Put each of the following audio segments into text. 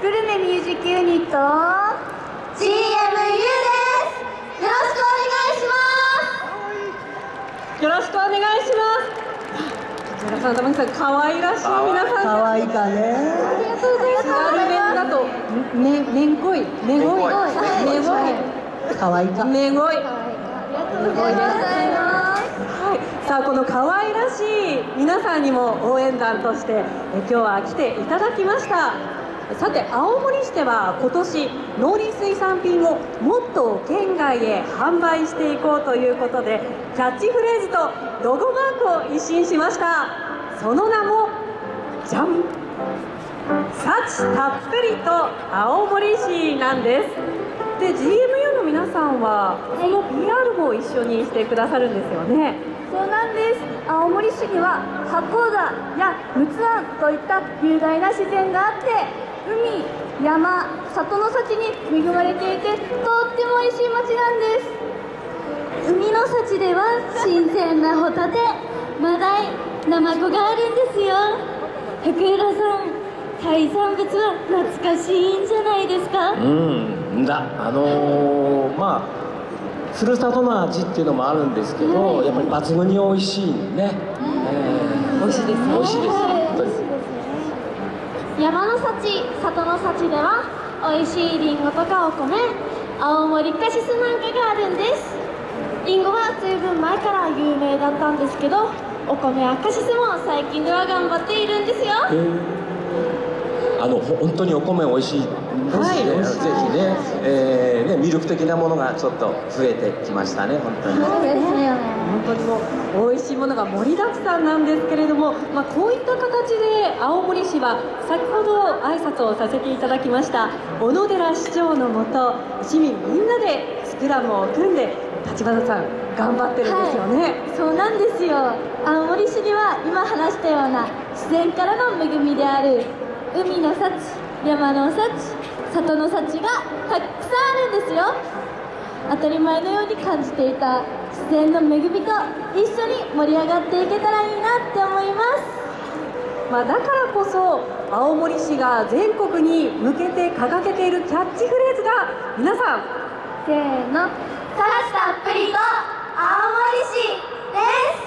グルメミュージックユニット GMU です。よろしくお願いします。よろしくお願いします。皆さん、玉木さん、可愛らしい皆さん可愛いかね。ありがとうございます。津軽弁だと、め、めんこい、めごい、めごい、可愛いか。めごい。ありがとうございます。はい、さあこの可愛らしい皆さんにも応援団としてえ今日は来ていただきましたさて青森市では今年農林水産品をもっと県外へ販売していこうということでキャッチフレーズとロゴマークを一新しました。その名もじゃん幸たっぷりと青森市なんです。で GMU の皆さんはその PR も一緒にしてくださるんですよね。そうなんです。青森市には八甲田や陸奥湾といった雄大な自然があって海山里の幸に恵まれていてとっても美味しい町なんです。海の幸では新鮮なホタテマダイナマコがあるんですよ。福浦さん海産物は懐かしいんじゃないですか？うんだあのー、まあふるさとの味っていうのもあるんですけど、やっぱり抜群に美味しいね、え美味しいですー美味しいです本当に山の幸里の幸では美味しいりんごとかお米青森カシスなんかがあるんです。りんごは随分前から有名だったんですけどお米やカシスも最近では頑張っているんですよ。あのほ本当にお米美味しいですね、はいぜひね,、えーね魅力的なものがちょっと増えてきましたね本当に。そうですよね。本当にもう美味しいものが盛りだくさんなんですけれども、まあ、こういった形で青森市は先ほど挨拶をさせていただきました小野寺市長のもと市民みんなでスクラムを組んで立花さん頑張ってるんですよね、そうなんですよ。青森市には今話したような自然からの恵みである海の幸山の幸里の幸がたくさんあるんですよ。当たり前のように感じていた自然の恵みと一緒に盛り上がっていけたらいいなって思います。まあ、だからこそ青森市が全国に向けて掲げているキャッチフレーズが皆さん。せーの「幸たっぷりと青森市」です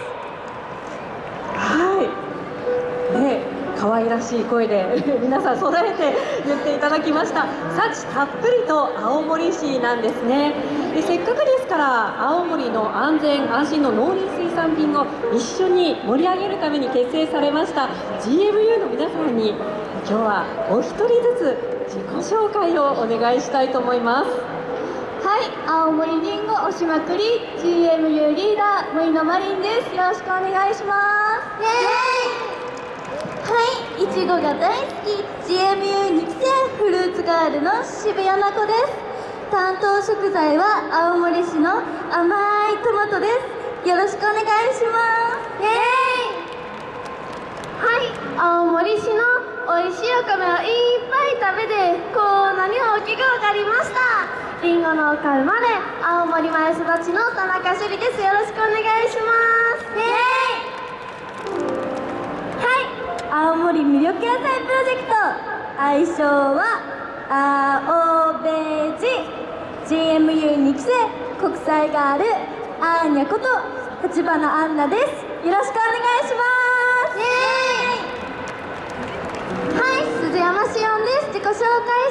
はい。ね、可愛らしい声で皆さん備えて言っていただきました。幸たっぷりと青森市なんですね。でせっかくですから青森の安全安心の農林水産品を一緒に盛り上げるために結成されました GMU の皆さんに今日はお一人ずつ自己紹介をお願いしたいと思います。はい、青森りんご押しまくり GMU リーダー森野真凛ですよろしくお願いしますイエーイはい、いちごが大好き。GMU 2期生フルーツガールの渋谷奈子です。担当食材は青森市の甘いトマトです。よろしくお願いします。イエーイ。はい、青森市の美味しいお米をいっぱい食べてこんなに大きくわかりました。りんご農家生まれ青森前育ちの田中朱里です。よろしくお願いします。イエーイ。青森魅力野菜プロジェクト愛称は青ベジ GMU2 期生国際ガールアーニャこと立花アンナです。よろしくお願いします。イエーイ。はい鈴山しおんです。自己紹介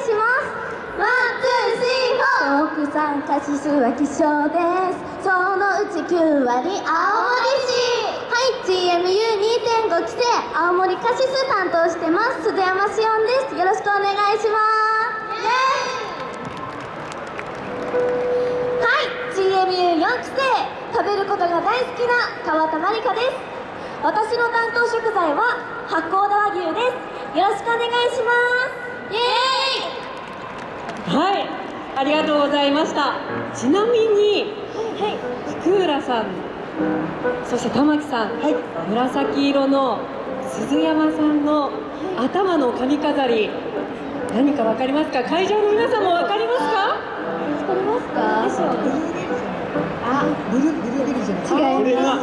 します。 one、two、three、four。国産カシスは希少です。そのうち9割青森市。はい GMU2.5 期生青森カシス担当してます鈴山しおんですよろしくお願いしますはい GMU4 期生食べることが大好きな川田まりかです私の担当食材は八甲田和牛ですよろしくお願いしますイエーイはい、ありがとうございました。ちなみに、福浦さん、そして玉木さん、紫色の鈴山さんの頭の髪飾り、何かわかりますか？会場の皆さんもわかりますか？わかりますか？あブルブルーベリーじゃない。違いまこれが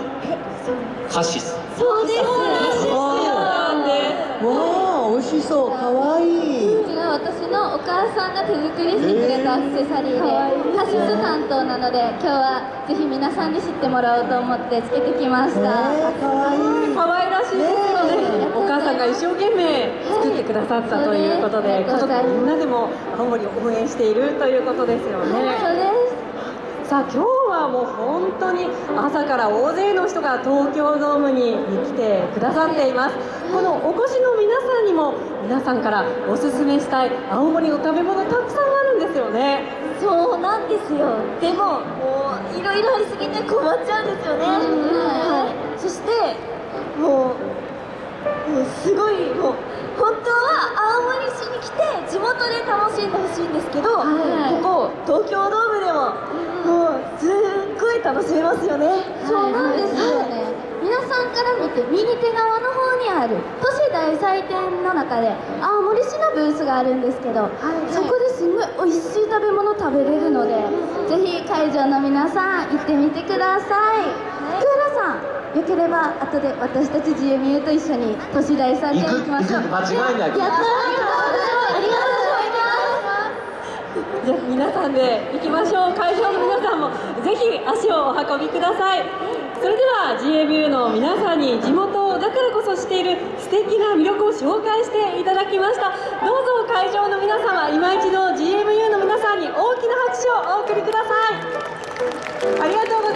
カシスそうですそうなんですわあ美味しそう可愛いこちら私のお母さんが手作りしてくれたアクセサリーで、カシス担当なので今日はぜひ皆さんに知ってもらおうと思ってつけてきましえた、ー、可愛い可愛らしいですよねねお母さんが一生懸命作ってくださったということで、はい家族みんなでも青森を応援しているということですよそうねです。さあ今日はもう本当に朝から大勢の人が東京ドームに来てくださっています。このお越しの皆さんにも皆さんからおすすめしたい青森の食べ物たくさんあるんですよね。そうなんですよ。でももういろいろありすぎて困っちゃうんですよね、はい、そしてもうもうすごいもう本当は青森市に来て地元で楽しんでほしいんですけど、はい。ここ東京ドームでももうすっごい楽しめますよね、そうなん。ですよね、皆さんから見て右手側の方にある都市大祭典の中で青森市のブースがあるんですけど、そこですんごい美味しい食べ物食べれるので、ぜひ会場の皆さん行ってみてください、福浦さんよければ後で私たち GMU と一緒に都市大祭典行きましょう。行く行く間違いないやったー。ありがとうございます。じゃあ皆さんで行きましょう。会場の皆さんもぜひ足をお運びください。それでは GMU の皆さんに地元そしている素敵な魅力を紹介していただきました。どうぞ会場の皆様今一度 GMU の皆さんに大きな拍手をお送りください。ありがとう